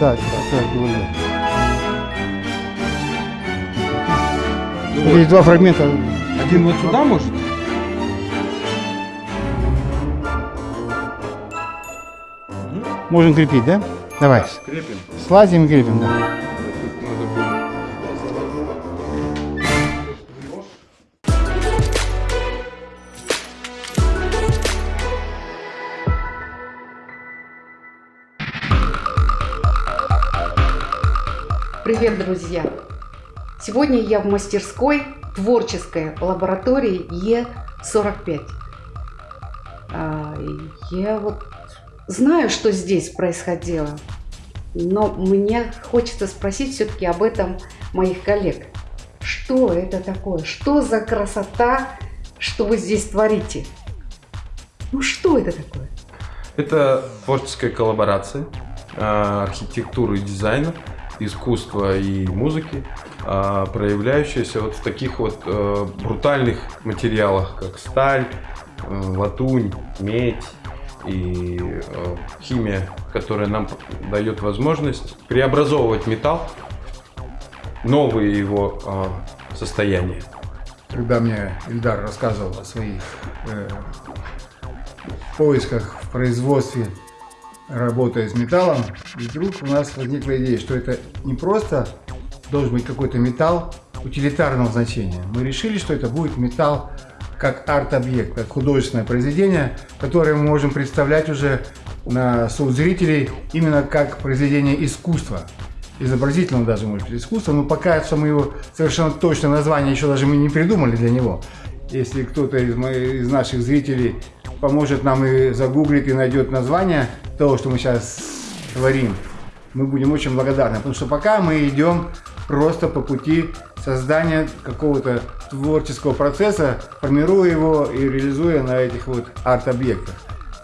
Да, да, так было. Ну два фрагмента. Один вот сюда может? Можем крепить, да? Давай. Крепим. Слазим и крепим, да. Привет, друзья! Сегодня я в мастерской творческой лаборатории Е45. А, Я вот знаю, что здесь происходило, но мне хочется спросить все-таки об этом моих коллег. Что это такое? Что за красота, что вы здесь творите? Ну что это такое? Это творческая коллаборация а, архитектуры и дизайна, искусства и музыки, а, проявляющаяся вот в таких вот э, брутальных материалах, как сталь, э, латунь, медь и э, химия, которая нам дает возможность преобразовывать металл, новые его состояния. когда мне Ильдар рассказывал о своих э, поисках в производстве, работая с металлом, и вдруг у нас возникла идея, что это не просто должен быть какой-то металл утилитарного значения. Мы решили, что это будет металл как арт-объект, как художественное произведение, которое мы можем представлять уже на суд зрителей именно как произведение искусства изобразительного даже, может быть, искусства, но пока что мы его совершенно точное название еще даже мы не придумали для него. Если кто-то из, из наших зрителей поможет нам и загуглит, и найдет название того, что мы сейчас творим, мы будем очень благодарны, потому что пока мы идем просто по пути создания какого-то творческого процесса, формируя его и реализуя на этих вот арт-объектах.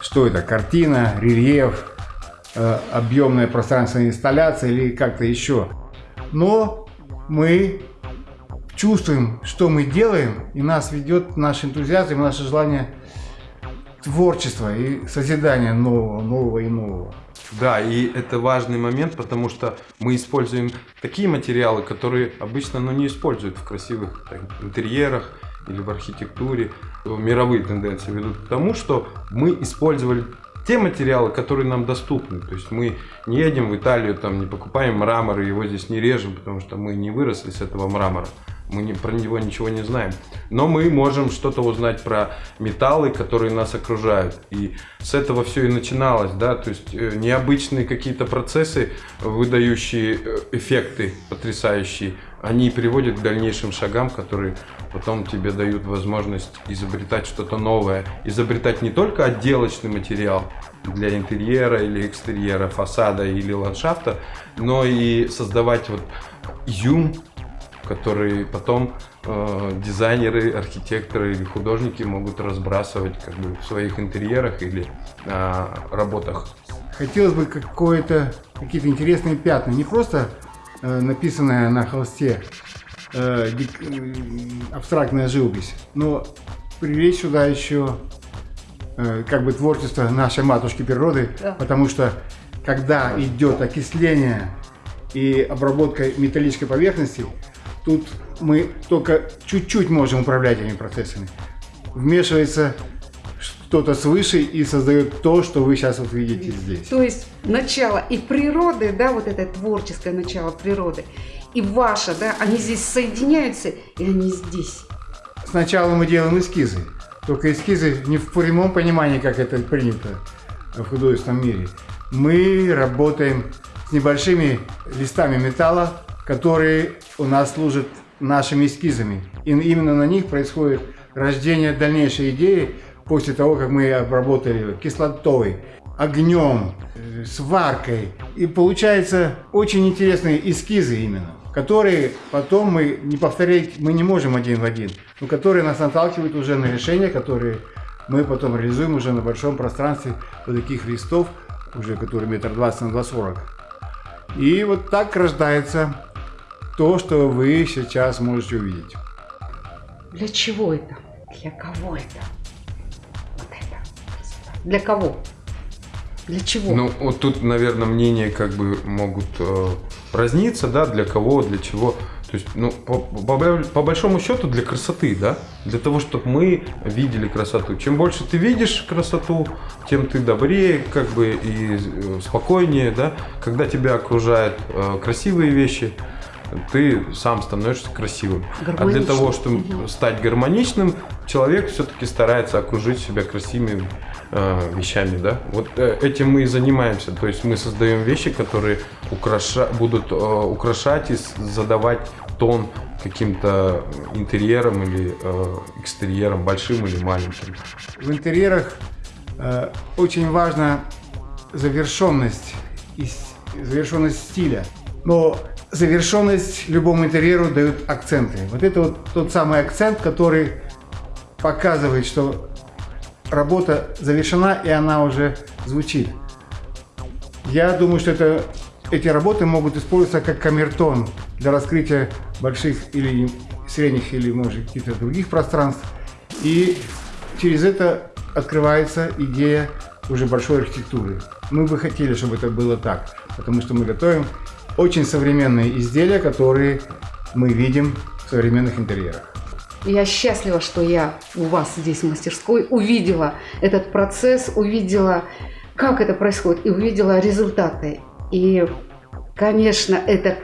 Что это? Картина, рельеф, э, объемная пространственная инсталляция или как-то еще. Но мы чувствуем, что мы делаем, и нас ведет наш энтузиазм, наше желание творчества и созидания нового, нового и нового. Да, и это важный момент, потому что мы используем такие материалы, которые обычно ну, не используют в красивых так, интерьерах или в архитектуре. Мировые тенденции ведут к тому, что мы использовали те материалы, которые нам доступны. То есть мы не едем в Италию, там не покупаем мрамор его здесь не режем, потому что мы не выросли с этого мрамора. Мы не, про него ничего не знаем. Но мы можем что-то узнать про металлы, которые нас окружают. И с этого все и начиналось. Да? То есть э, необычные какие-то процессы, выдающие э, эффекты потрясающие, они приводят к дальнейшим шагам, которые потом тебе дают возможность изобретать что-то новое. Изобретать не только отделочный материал для интерьера или экстерьера, фасада или ландшафта, но и создавать вот изюм, который потом э, дизайнеры, архитекторы или художники могут разбрасывать как бы в своих интерьерах или э, работах. Хотелось бы какое-то, какие-то интересные пятна, не просто э, написанная на холсте э, э, абстрактная живопись, но привлечь сюда еще э, как бы творчество нашей матушки природы, Да. потому что когда идет окисление и обработка металлической поверхности, тут мы только чуть-чуть можем управлять этими процессами. Вмешивается что-то свыше и создает то, что вы сейчас вот видите здесь. То есть начало и природы, да, вот это творческое начало природы, и ваше, да, они здесь соединяются, и они здесь. Сначала мы делаем эскизы, только эскизы не в прямом понимании, как это принято в художественном мире. Мы работаем с небольшими листами металла, которые у нас служат нашими эскизами. И именно на них происходит рождение дальнейшей идеи после того, как мы обработали кислотой, огнем, сваркой. И получается очень интересные эскизы именно, которые потом мы не повторять, мы не можем один в один, но которые нас наталкивают уже на решения, которые мы потом реализуем уже на большом пространстве вот таких листов, уже которые метр двадцать на два сорок. И вот так рождается то, что вы сейчас можете увидеть. Для чего это? Для кого это? Вот это. красота. Для кого? Для чего? Ну, вот тут, наверное, мнения как бы могут э, разниться, да, для кого, для чего. То есть, ну, по, по, по большому счету для красоты, да, для того, чтобы мы видели красоту. Чем больше ты видишь красоту, тем ты добрее, как бы и э, спокойнее, да. Когда тебя окружают э, красивые вещи, ты сам становишься красивым. А для того, чтобы стать гармоничным, человек все-таки старается окружить себя красивыми э, вещами, да. Вот э, этим мы и занимаемся. То есть мы создаем вещи, которые украша... будут э, украшать и задавать тон каким-то интерьером или э, экстерьером, большим или маленьким. В интерьерах э, очень важна завершенность, и с- завершенность стиля. Но завершенность любому интерьеру дают акценты. Вот это вот тот самый акцент, который показывает, что работа завершена и она уже звучит. Я думаю, что это, эти работы могут использоваться как камертон для раскрытия больших или средних или, может, каких-то других пространств. И через это открывается идея уже большой архитектуры. Мы бы хотели, чтобы это было так, потому что мы готовим очень современные изделия, которые мы видим в современных интерьерах. Я счастлива, что я у вас здесь в мастерской увидела этот процесс, увидела, как это происходит, и увидела результаты. И, конечно, это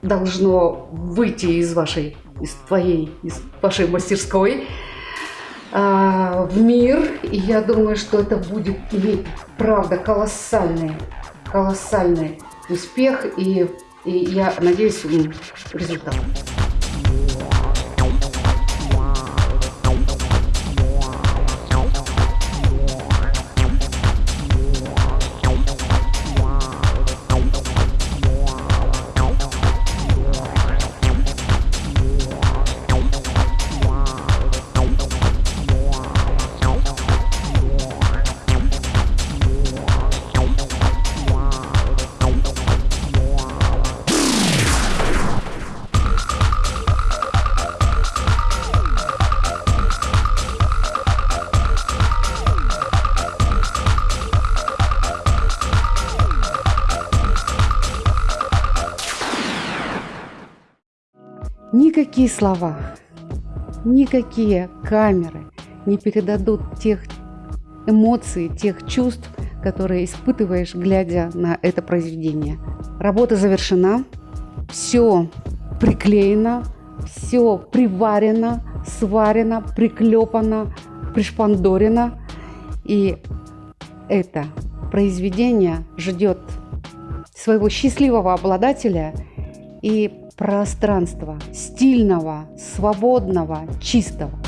должно выйти из вашей, из твоей, из вашей мастерской а, в мир. И я думаю, что это будет иметь, правда, колоссальный, колоссальный успех. И, и я надеюсь, результат. Никакие слова, никакие камеры не передадут тех эмоций, тех чувств, которые испытываешь, глядя на это произведение. Работа завершена, все приклеено, все приварено, сварено, приклепано, пришпандорено. И это произведение ждет своего счастливого обладателя и пространства стильного, свободного, чистого.